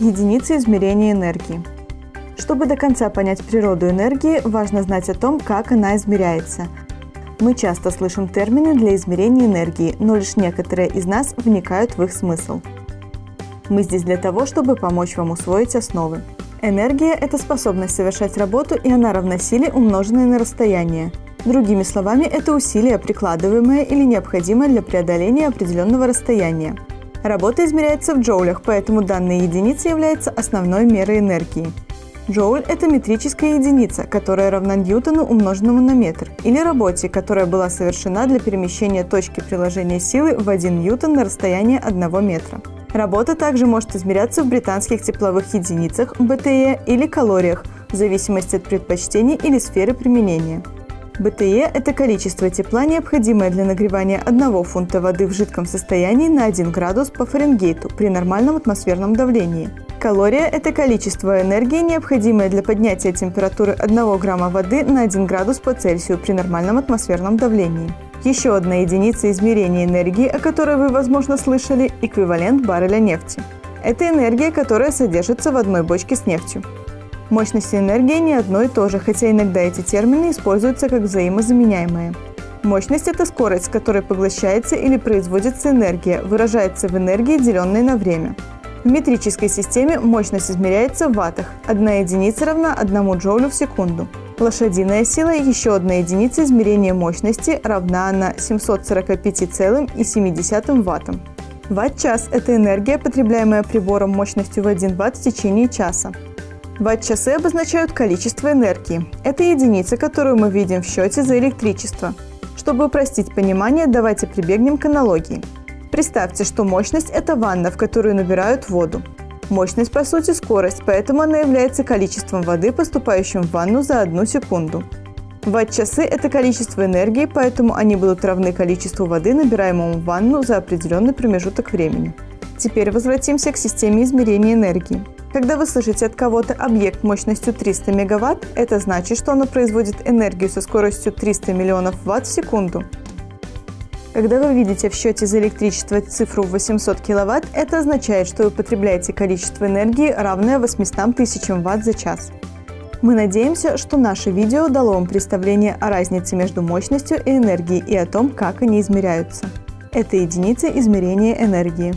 Единицы измерения энергии. Чтобы до конца понять природу энергии, важно знать о том, как она измеряется. Мы часто слышим термины для измерения энергии, но лишь некоторые из нас вникают в их смысл. Мы здесь для того, чтобы помочь вам усвоить основы. Энергия – это способность совершать работу, и она равна силе, умноженной на расстояние. Другими словами, это усилие, прикладываемое или необходимое для преодоления определенного расстояния. Работа измеряется в джоулях, поэтому данная единица является основной мерой энергии. Джоуль – это метрическая единица, которая равна ньютону умноженному на метр, или работе, которая была совершена для перемещения точки приложения силы в 1 ньютон на расстояние 1 метра. Работа также может измеряться в британских тепловых единицах БТЕ или калориях, в зависимости от предпочтений или сферы применения. БТЕ – это количество тепла, необходимое для нагревания 1 фунта воды в жидком состоянии на 1 градус по Фаренгейту при нормальном атмосферном давлении. Калория – это количество энергии, необходимое для поднятия температуры 1 грамма воды на 1 градус по Цельсию при нормальном атмосферном давлении. Еще одна единица измерения энергии, о которой вы, возможно, слышали – эквивалент барреля нефти. Это энергия, которая содержится в одной бочке с нефтью. Мощность и энергия не одно и то же, хотя иногда эти термины используются как взаимозаменяемые. Мощность – это скорость, с которой поглощается или производится энергия, выражается в энергии, деленной на время. В метрической системе мощность измеряется в ваттах. Одна единица равна 1 джоулю в секунду. Лошадиная сила – еще одна единица измерения мощности, равна на 745,7 ваттам. Ватт-час – это энергия, потребляемая прибором мощностью в 1 ватт в течение часа. Ватт-часы обозначают количество энергии. Это единица, которую мы видим в счете за электричество. Чтобы упростить понимание, давайте прибегнем к аналогии. Представьте, что мощность – это ванна, в которую набирают воду. Мощность, по сути, скорость, поэтому она является количеством воды, поступающим в ванну за одну секунду. Ватт-часы – это количество энергии, поэтому они будут равны количеству воды, набираемому в ванну за определенный промежуток времени. Теперь возвратимся к системе измерения энергии. Когда вы слышите от кого-то объект мощностью 300 мегаватт, это значит, что оно производит энергию со скоростью 300 миллионов ватт в секунду. Когда вы видите в счете за электричество цифру 800 киловатт, это означает, что вы потребляете количество энергии, равное 800 тысячам ватт за час. Мы надеемся, что наше видео дало вам представление о разнице между мощностью и энергией и о том, как они измеряются. Это единицы измерения энергии.